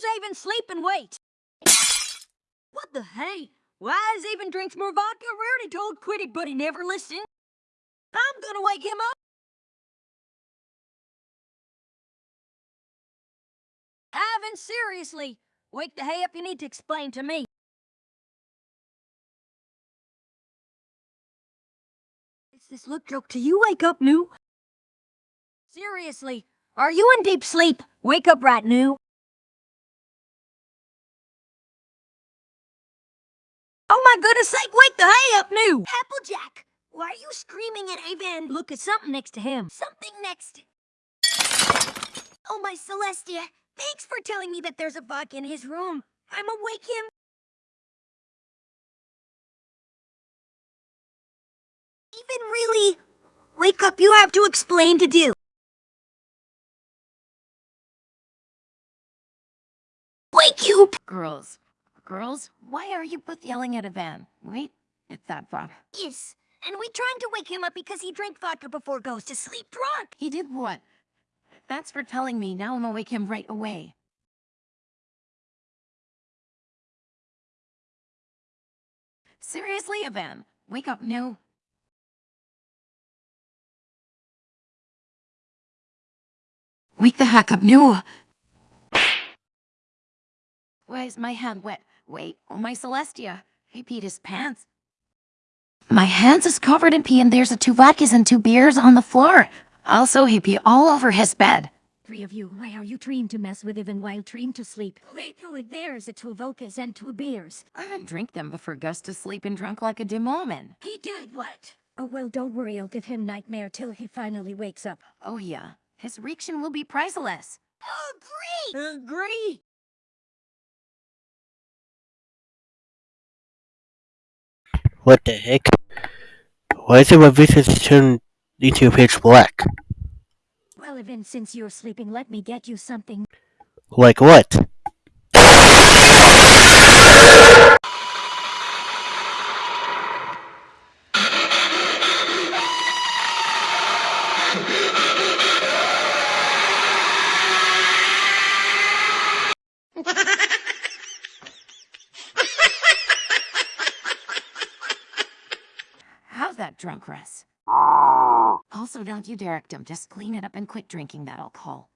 There's Avon sleep and wait. What the hey? Why is Avon drinks more vodka? We already told Quitty, but he never listened. I'm gonna wake him up. Ivan, seriously. Wake the hay up you need to explain to me. Is this look joke to you? Wake up, new. Seriously, are you in deep sleep? Wake up right new. My goodness sake, wake the hay up, new! Applejack, why are you screaming at Avan? Look at something next to him. Something next. Oh my Celestia, thanks for telling me that there's a bug in his room. I'ma wake him. Even really? Wake up, you have to explain to do. Wake you! Girls, girls, why are you both yelling at a van? Wait, it's that Bob. Yes, and we trying to wake him up because he drank vodka before goes to sleep drunk. He did what? That's for telling me. Now I'm gonna wake him right away. Seriously, Evan, wake up now. Wake the heck up, now. Why is my hand wet? Wait, oh my Celestia. He peed his pants. My hands is covered in pee and there's a two vodkas and two beers on the floor. Also, he pee all over his bed. Three of you, why are you trying to mess with even while trying to sleep? Wait, oh, no, there's a two vodkas and two beers. I didn't drink them before Gus to sleep and drunk like a demon. He did what? Oh, well, don't worry, I'll give him nightmare till he finally wakes up. Oh yeah, his reaction will be priceless. Agree! Agree! What the heck? Why is it my vision turned into pitch black? Well, Ivan, since you're sleeping, let me get you something. Like what? That drunk, Russ? Also, don't you dare him. Just clean it up and quit drinking that alcohol.